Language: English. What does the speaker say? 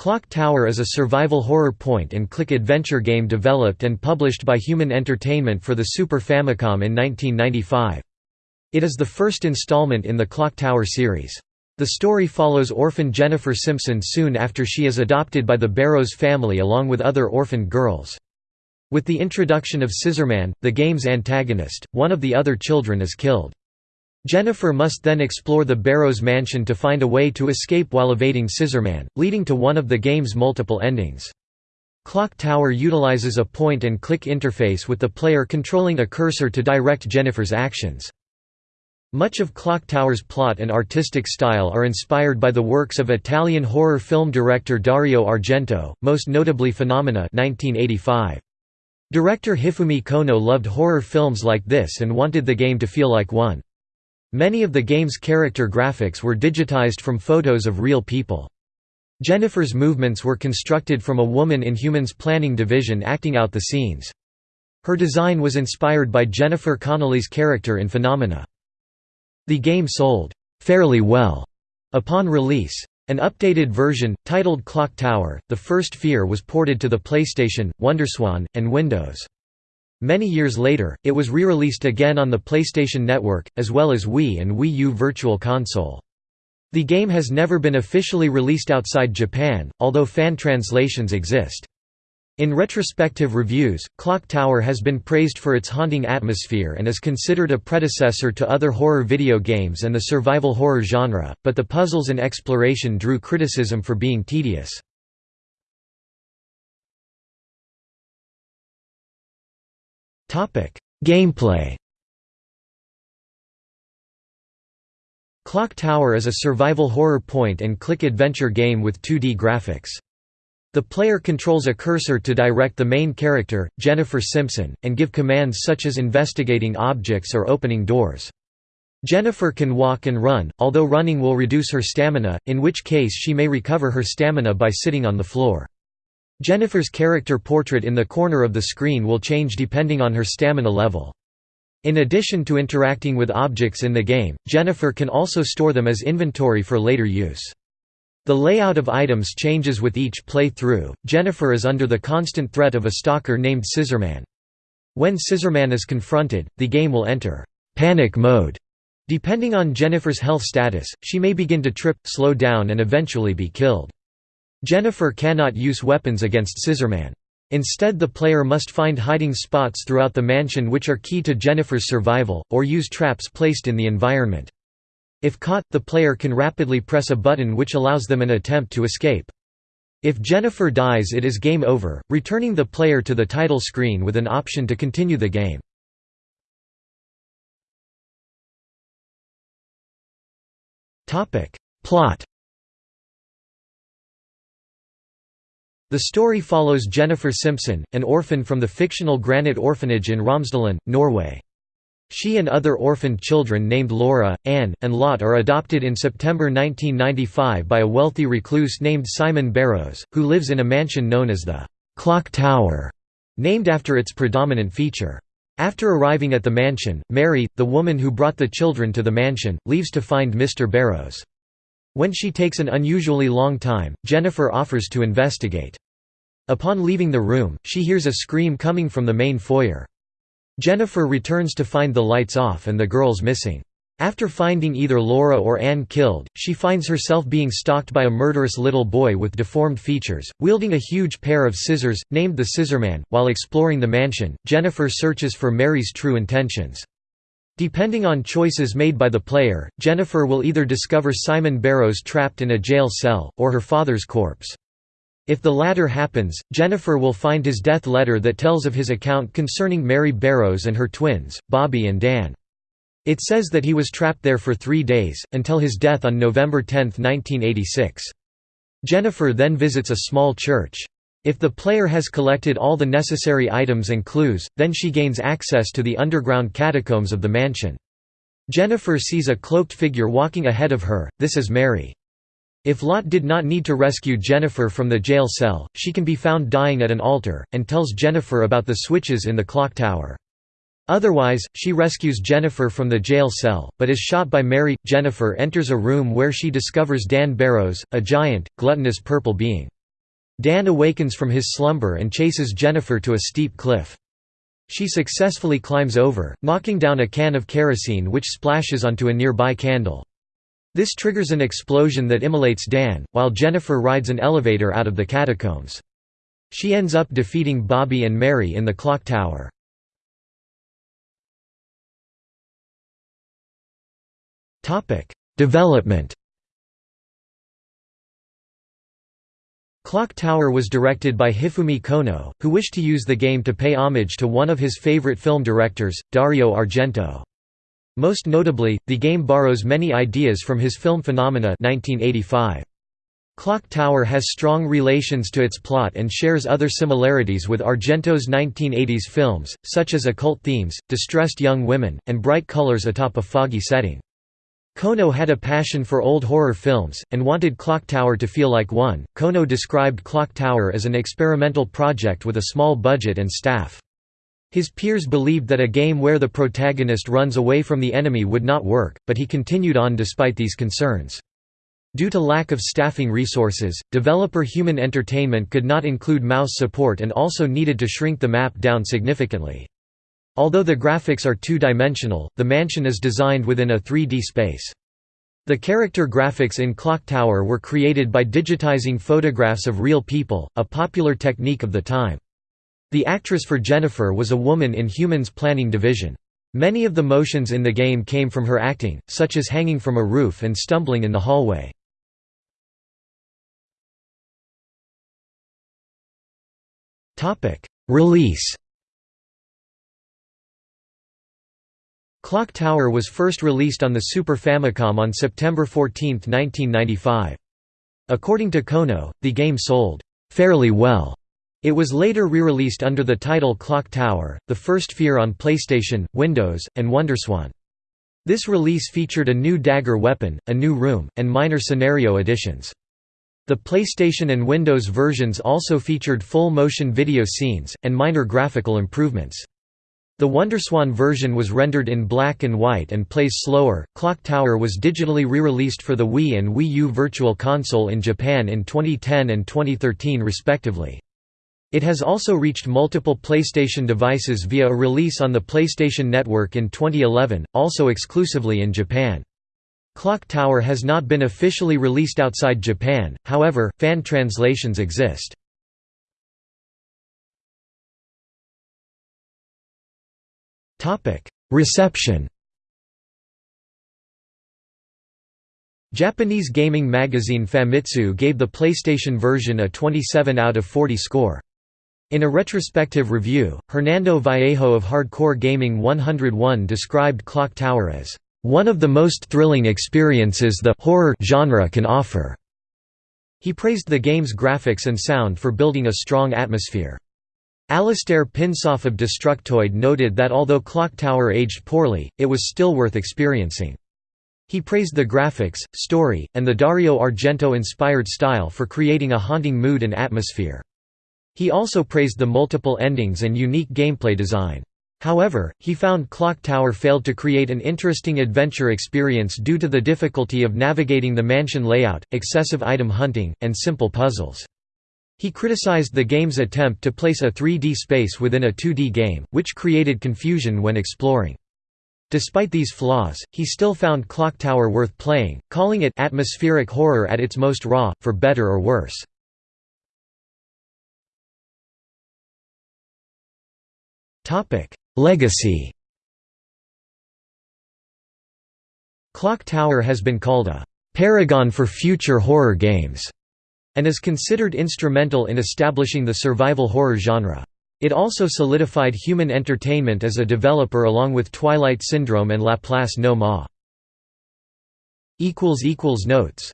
Clock Tower is a survival horror point-and-click adventure game developed and published by Human Entertainment for the Super Famicom in 1995. It is the first installment in the Clock Tower series. The story follows orphan Jennifer Simpson soon after she is adopted by the Barrows family along with other orphaned girls. With the introduction of Scissorman, the game's antagonist, one of the other children is killed. Jennifer must then explore the Barrows mansion to find a way to escape while evading Scissorman, leading to one of the game's multiple endings. Clock Tower utilizes a point-and-click interface with the player controlling a cursor to direct Jennifer's actions. Much of Clock Tower's plot and artistic style are inspired by the works of Italian horror film director Dario Argento, most notably Phenomena 1985. Director Hifumi Kono loved horror films like this and wanted the game to feel like one. Many of the game's character graphics were digitized from photos of real people. Jennifer's movements were constructed from a woman in Humans Planning Division acting out the scenes. Her design was inspired by Jennifer Connelly's character in Phenomena. The game sold fairly well upon release. An updated version, titled Clock Tower, The First Fear was ported to the PlayStation, WonderSwan, and Windows. Many years later, it was re-released again on the PlayStation Network, as well as Wii and Wii U Virtual Console. The game has never been officially released outside Japan, although fan translations exist. In retrospective reviews, Clock Tower has been praised for its haunting atmosphere and is considered a predecessor to other horror video games and the survival horror genre, but the puzzles and exploration drew criticism for being tedious. Gameplay Clock Tower is a survival horror point-and-click adventure game with 2D graphics. The player controls a cursor to direct the main character, Jennifer Simpson, and give commands such as investigating objects or opening doors. Jennifer can walk and run, although running will reduce her stamina, in which case she may recover her stamina by sitting on the floor. Jennifer's character portrait in the corner of the screen will change depending on her stamina level. In addition to interacting with objects in the game, Jennifer can also store them as inventory for later use. The layout of items changes with each play-through. Jennifer is under the constant threat of a stalker named Scissorman. When Scissorman is confronted, the game will enter panic mode. Depending on Jennifer's health status, she may begin to trip, slow down and eventually be killed. Jennifer cannot use weapons against Scissorman. Instead the player must find hiding spots throughout the mansion which are key to Jennifer's survival, or use traps placed in the environment. If caught, the player can rapidly press a button which allows them an attempt to escape. If Jennifer dies it is game over, returning the player to the title screen with an option to continue the game. Plot The story follows Jennifer Simpson, an orphan from the fictional Granite Orphanage in Romsdalen, Norway. She and other orphaned children named Laura, Anne, and Lot are adopted in September 1995 by a wealthy recluse named Simon Barrows, who lives in a mansion known as the Clock Tower, named after its predominant feature. After arriving at the mansion, Mary, the woman who brought the children to the mansion, leaves to find Mr. Barrows. When she takes an unusually long time, Jennifer offers to investigate. Upon leaving the room, she hears a scream coming from the main foyer. Jennifer returns to find the lights off and the girls missing. After finding either Laura or Anne killed, she finds herself being stalked by a murderous little boy with deformed features, wielding a huge pair of scissors, named the Scissorman. While exploring the mansion, Jennifer searches for Mary's true intentions. Depending on choices made by the player, Jennifer will either discover Simon Barrows trapped in a jail cell, or her father's corpse. If the latter happens, Jennifer will find his death letter that tells of his account concerning Mary Barrows and her twins, Bobby and Dan. It says that he was trapped there for three days, until his death on November 10, 1986. Jennifer then visits a small church. If the player has collected all the necessary items and clues, then she gains access to the underground catacombs of the mansion. Jennifer sees a cloaked figure walking ahead of her, this is Mary. If Lot did not need to rescue Jennifer from the jail cell, she can be found dying at an altar, and tells Jennifer about the switches in the clock tower. Otherwise, she rescues Jennifer from the jail cell, but is shot by Mary. Jennifer enters a room where she discovers Dan Barrows, a giant, gluttonous purple being. Dan awakens from his slumber and chases Jennifer to a steep cliff. She successfully climbs over, knocking down a can of kerosene which splashes onto a nearby candle. This triggers an explosion that immolates Dan, while Jennifer rides an elevator out of the catacombs. She ends up defeating Bobby and Mary in the clock tower. Development Clock Tower was directed by Hifumi Kono, who wished to use the game to pay homage to one of his favorite film directors, Dario Argento. Most notably, the game borrows many ideas from his film Phenomena 1985. Clock Tower has strong relations to its plot and shares other similarities with Argento's 1980s films, such as occult themes, distressed young women, and bright colors atop a foggy setting. Kono had a passion for old horror films, and wanted Clock Tower to feel like one. Kono described Clock Tower as an experimental project with a small budget and staff. His peers believed that a game where the protagonist runs away from the enemy would not work, but he continued on despite these concerns. Due to lack of staffing resources, developer Human Entertainment could not include mouse support and also needed to shrink the map down significantly. Although the graphics are two-dimensional, the mansion is designed within a 3D space. The character graphics in Clock Tower were created by digitizing photographs of real people, a popular technique of the time. The actress for Jennifer was a woman in Humans Planning Division. Many of the motions in the game came from her acting, such as hanging from a roof and stumbling in the hallway. Release Clock Tower was first released on the Super Famicom on September 14, 1995. According to Kono, the game sold fairly well. It was later re-released under the title Clock Tower, the first Fear on PlayStation, Windows, and WonderSwan. This release featured a new dagger weapon, a new room, and minor scenario additions. The PlayStation and Windows versions also featured full motion video scenes, and minor graphical improvements. The WonderSwan version was rendered in black and white and plays slower. Clock Tower was digitally re-released for the Wii and Wii U Virtual Console in Japan in 2010 and 2013 respectively. It has also reached multiple PlayStation devices via a release on the PlayStation Network in 2011, also exclusively in Japan. Clock Tower has not been officially released outside Japan, however, fan translations exist. Topic: Reception. Japanese gaming magazine Famitsu gave the PlayStation version a 27 out of 40 score. In a retrospective review, Hernando Vallejo of Hardcore Gaming 101 described Clock Tower as one of the most thrilling experiences the horror genre can offer. He praised the game's graphics and sound for building a strong atmosphere. Allistair Pinsof of Destructoid noted that although Clock Tower aged poorly, it was still worth experiencing. He praised the graphics, story, and the Dario Argento-inspired style for creating a haunting mood and atmosphere. He also praised the multiple endings and unique gameplay design. However, he found Clock Tower failed to create an interesting adventure experience due to the difficulty of navigating the mansion layout, excessive item hunting, and simple puzzles. He criticized the game's attempt to place a 3D space within a 2D game, which created confusion when exploring. Despite these flaws, he still found Clock Tower worth playing, calling it atmospheric horror at its most raw, for better or worse. Legacy Clock Tower has been called a «paragon for future horror games» and is considered instrumental in establishing the survival horror genre. It also solidified human entertainment as a developer along with Twilight Syndrome and Laplace No Ma. Notes